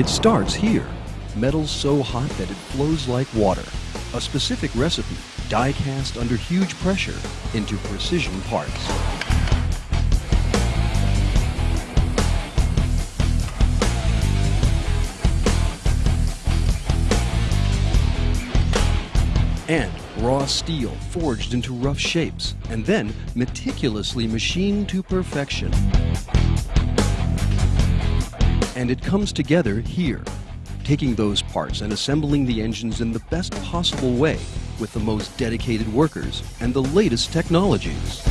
It starts here. Metal so hot that it flows like water. A specific recipe, die cast under huge pressure into precision parts. and raw steel forged into rough shapes and then meticulously machined to perfection. And it comes together here, taking those parts and assembling the engines in the best possible way with the most dedicated workers and the latest technologies.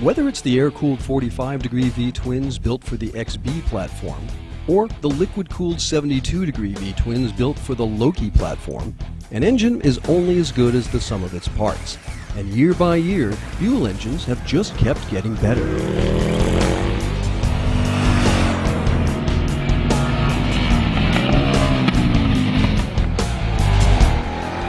Whether it's the air-cooled 45 degree V-twins built for the XB platform, or the liquid-cooled 72 degree V-twins built for the Loki platform, an engine is only as good as the sum of its parts. And year by year, Buell engines have just kept getting better.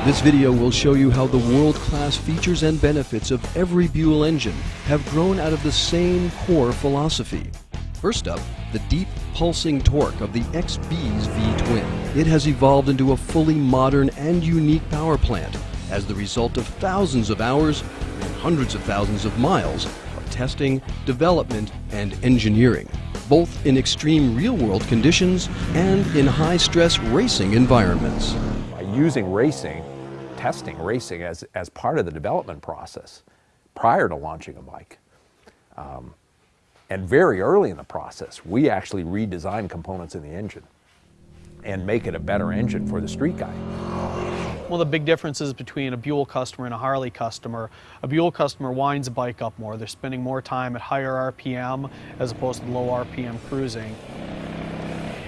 This video will show you how the world-class features and benefits of every Buell engine have grown out of the same core philosophy. First up, the deep pulsing torque of the XB's V-twin. It has evolved into a fully modern and unique power plant as the result of thousands of hours and hundreds of thousands of miles of testing, development, and engineering, both in extreme real-world conditions and in high-stress racing environments. By using racing testing racing as, as part of the development process prior to launching a bike. Um, and very early in the process, we actually redesign components in the engine and make it a better engine for the street guy. One of the big differences between a Buell customer and a Harley customer, a Buell customer winds a bike up more. They're spending more time at higher RPM as opposed to low RPM cruising.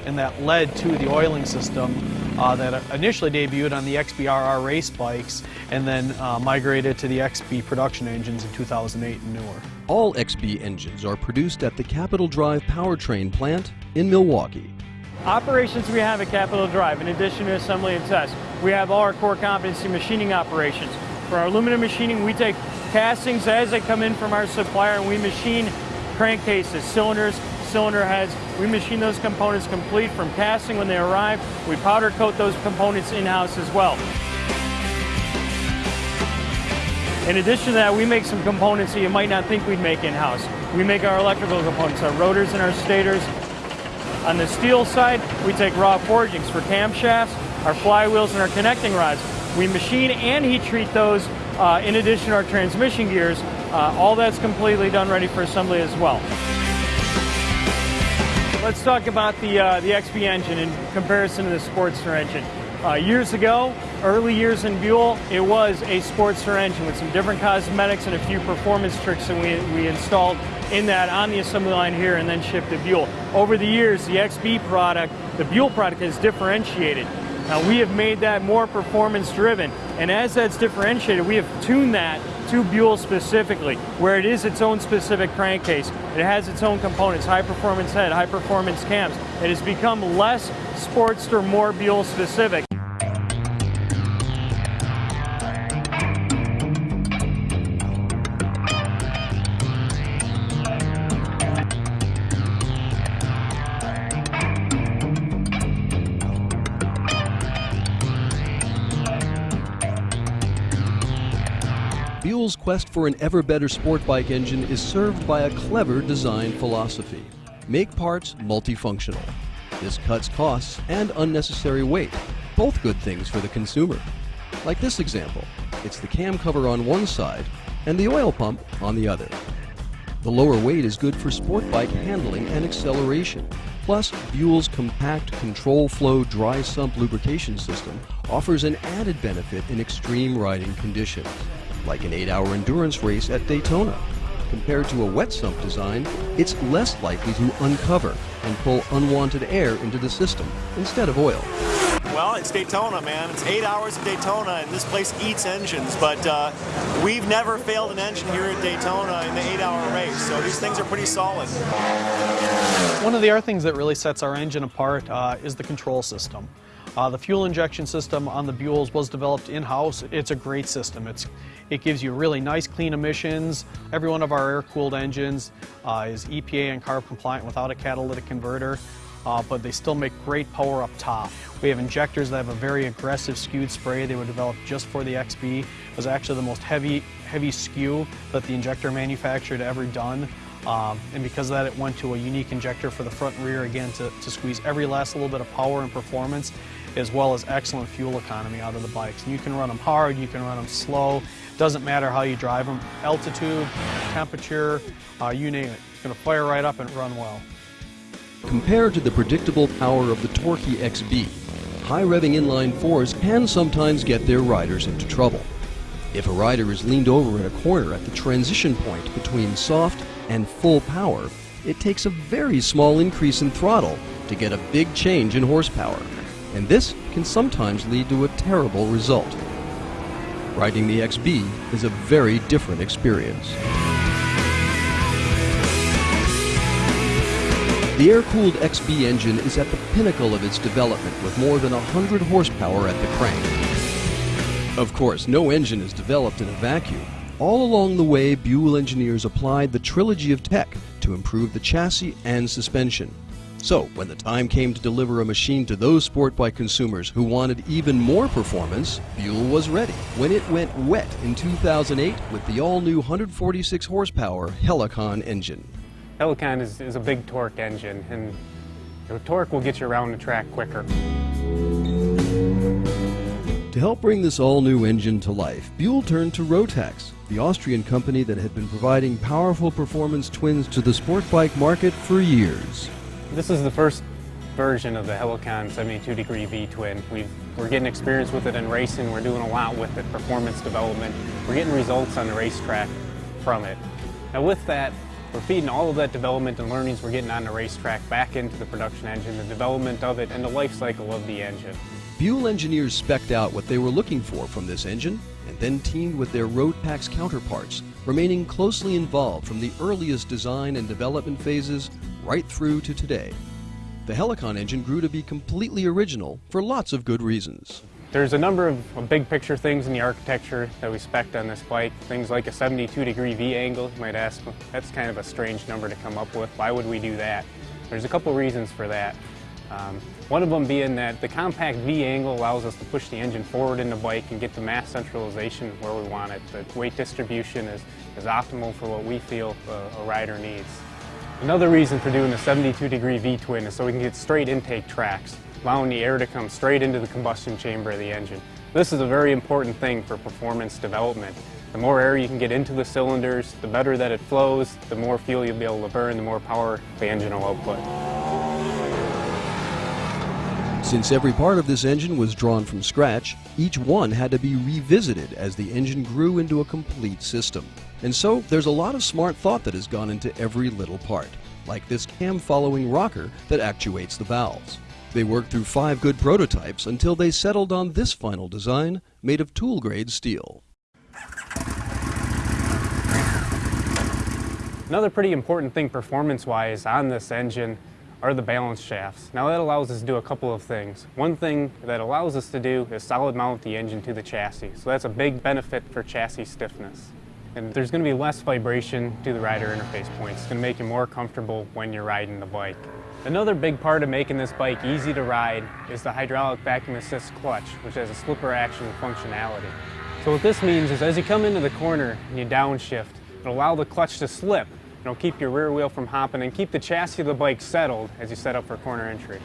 And that led to the oiling system uh, that initially debuted on the XBRR race bikes and then uh, migrated to the XB production engines in 2008 and newer. All XB engines are produced at the Capital Drive powertrain plant in Milwaukee. Operations we have at Capital Drive, in addition to assembly and test, we have all our core competency machining operations. For our aluminum machining, we take castings as they come in from our supplier and we machine crankcases, cylinders, cylinder heads. We machine those components complete from casting when they arrive. We powder coat those components in-house as well. In addition to that, we make some components that you might not think we'd make in-house. We make our electrical components, our rotors and our stators. On the steel side, we take raw forgings for camshafts, our flywheels, and our connecting rods. We machine and heat treat those uh, in addition to our transmission gears. Uh, all that's completely done ready for assembly as well. Let's talk about the, uh, the XB engine in comparison to the Sportster engine. Uh, years ago, early years in Buell, it was a Sportster engine with some different cosmetics and a few performance tricks that we, we installed in that on the assembly line here and then shipped to Buell. Over the years, the XB product, the Buell product has differentiated. Now we have made that more performance driven and as that's differentiated, we have tuned that to Buell specifically, where it is its own specific crankcase. It has its own components, high performance head, high performance cams. It has become less Sportster, more Buell specific. Buell's quest for an ever better sport bike engine is served by a clever design philosophy. Make parts multifunctional. This cuts costs and unnecessary weight, both good things for the consumer. Like this example, it's the cam cover on one side and the oil pump on the other. The lower weight is good for sport bike handling and acceleration. Plus, Buell's compact control flow dry sump lubrication system offers an added benefit in extreme riding conditions like an 8-hour endurance race at Daytona. Compared to a wet sump design, it's less likely to uncover and pull unwanted air into the system instead of oil. Well, it's Daytona, man. It's eight hours of Daytona, and this place eats engines. But uh, we've never failed an engine here at Daytona in the eight-hour race, so these things are pretty solid. One of the other things that really sets our engine apart uh, is the control system. Uh, the fuel injection system on the Buells was developed in-house. It's a great system. It's, it gives you really nice clean emissions. Every one of our air-cooled engines uh, is EPA and CARB compliant without a catalytic converter, uh, but they still make great power up top. We have injectors that have a very aggressive skewed spray they were developed just for the XB. It was actually the most heavy, heavy skew that the injector manufacturer had ever done. Um, and because of that, it went to a unique injector for the front and rear, again, to, to squeeze every last little bit of power and performance as well as excellent fuel economy out of the bikes. You can run them hard, you can run them slow, doesn't matter how you drive them, altitude, temperature, uh, you name it. It's going to fire right up and run well. Compared to the predictable power of the Torquey XB, high revving inline fours can sometimes get their riders into trouble. If a rider is leaned over in a corner at the transition point between soft and full power, it takes a very small increase in throttle to get a big change in horsepower and this can sometimes lead to a terrible result. Riding the XB is a very different experience. The air-cooled XB engine is at the pinnacle of its development with more than 100 horsepower at the crank. Of course, no engine is developed in a vacuum. All along the way, Buell engineers applied the trilogy of tech to improve the chassis and suspension. So, when the time came to deliver a machine to those sport bike consumers who wanted even more performance, Buell was ready when it went wet in 2008 with the all-new 146 horsepower Helicon engine. Helicon is, is a big torque engine, and the torque will get you around the track quicker. To help bring this all-new engine to life, Buell turned to Rotax, the Austrian company that had been providing powerful performance twins to the sport bike market for years. This is the first version of the Helicon 72 degree V-twin. we are getting experience with it in racing. We're doing a lot with it, performance development. We're getting results on the racetrack from it. Now with that, we're feeding all of that development and learnings we're getting on the racetrack back into the production engine, the development of it, and the life cycle of the engine. Buell engineers specced out what they were looking for from this engine and then teamed with their Rotax counterparts, remaining closely involved from the earliest design and development phases right through to today. The Helicon engine grew to be completely original for lots of good reasons. There's a number of big picture things in the architecture that we spec'd on this bike. Things like a 72 degree V angle. You might ask, that's kind of a strange number to come up with. Why would we do that? There's a couple reasons for that. Um, one of them being that the compact V angle allows us to push the engine forward in the bike and get the mass centralization where we want it. The weight distribution is, is optimal for what we feel a, a rider needs. Another reason for doing the 72 degree V-twin is so we can get straight intake tracks, allowing the air to come straight into the combustion chamber of the engine. This is a very important thing for performance development. The more air you can get into the cylinders, the better that it flows, the more fuel you'll be able to burn, the more power the engine will output. Since every part of this engine was drawn from scratch, each one had to be revisited as the engine grew into a complete system. And so there's a lot of smart thought that has gone into every little part, like this cam-following rocker that actuates the valves. They worked through five good prototypes until they settled on this final design made of tool-grade steel. Another pretty important thing performance-wise on this engine are the balance shafts. Now that allows us to do a couple of things. One thing that allows us to do is solid mount the engine to the chassis. So that's a big benefit for chassis stiffness. And there's going to be less vibration to the rider interface points. It's going to make you more comfortable when you're riding the bike. Another big part of making this bike easy to ride is the hydraulic vacuum assist clutch, which has a slipper action functionality. So what this means is as you come into the corner and you downshift, it'll allow the clutch to slip. It'll keep your rear wheel from hopping and keep the chassis of the bike settled as you set up for corner entry.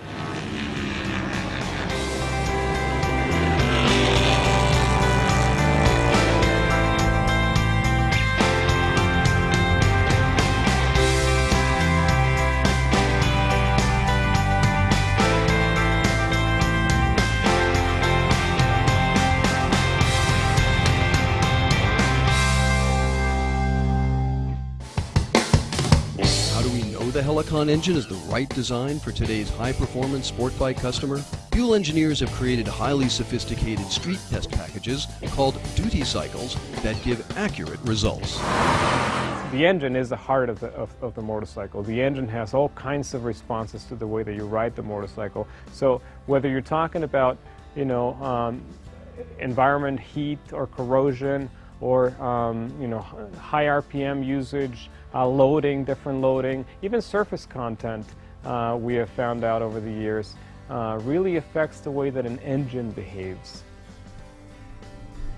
Helicon engine is the right design for today's high-performance sport bike customer? Buell engineers have created highly sophisticated street test packages called duty cycles that give accurate results. the engine is the heart of the, of, of, the motorcycle. The engine has all kinds of responses to the way that you ride the motorcycle. So whether you're talking about, you know, um, environment, heat or corrosion, or um, you know, high RPM usage, uh, loading, different loading, even surface content, uh, we have found out over the years, uh, really affects the way that an engine behaves.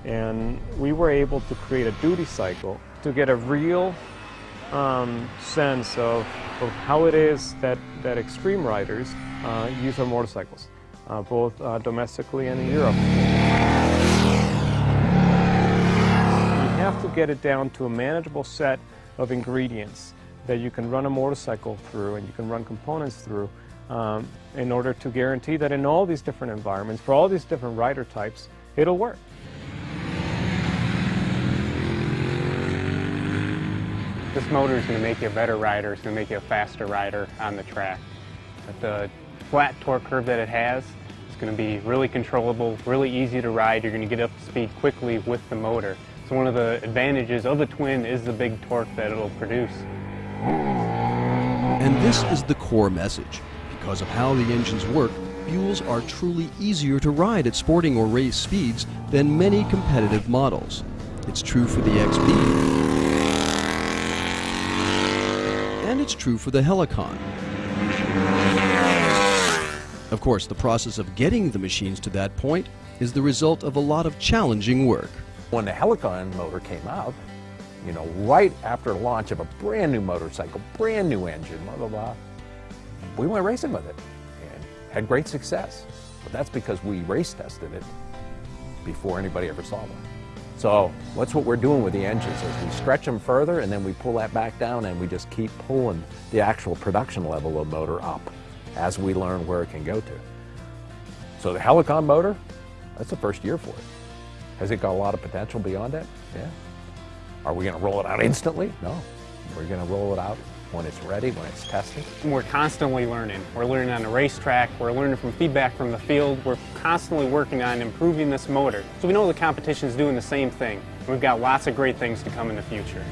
And we were able to create a duty cycle to get a real um, sense of, of how it is that, that extreme riders uh, use their motorcycles, uh, both uh, domestically and in Europe. Have to get it down to a manageable set of ingredients that you can run a motorcycle through and you can run components through um, in order to guarantee that in all these different environments, for all these different rider types, it'll work. This motor is going to make you a better rider. It's going to make you a faster rider on the track. But the flat torque curve that it has is going to be really controllable, really easy to ride. You're going to get up to speed quickly with the motor. So one of the advantages of the twin is the big torque that it'll produce. And this is the core message. Because of how the engines work, Buells are truly easier to ride at sporting or race speeds than many competitive models. It's true for the XB, and it's true for the Helicon. Of course, the process of getting the machines to that point is the result of a lot of challenging work. When the Helicon motor came out, you know, right after launch of a brand new motorcycle, brand new engine, blah, blah, blah, we went racing with it and had great success. But that's because we race tested it before anybody ever saw one. So that's what we're doing with the engines is we stretch them further and then we pull that back down and we just keep pulling the actual production level of motor up as we learn where it can go to. So the Helicon motor, that's the first year for it. Has it got a lot of potential beyond that? Yeah. Are we going to roll it out instantly? No. We're going to roll it out when it's ready, when it's tested. We're constantly learning. We're learning on the racetrack, we're learning from feedback from the field, we're constantly working on improving this motor. So we know the competition is doing the same thing. We've got lots of great things to come in the future.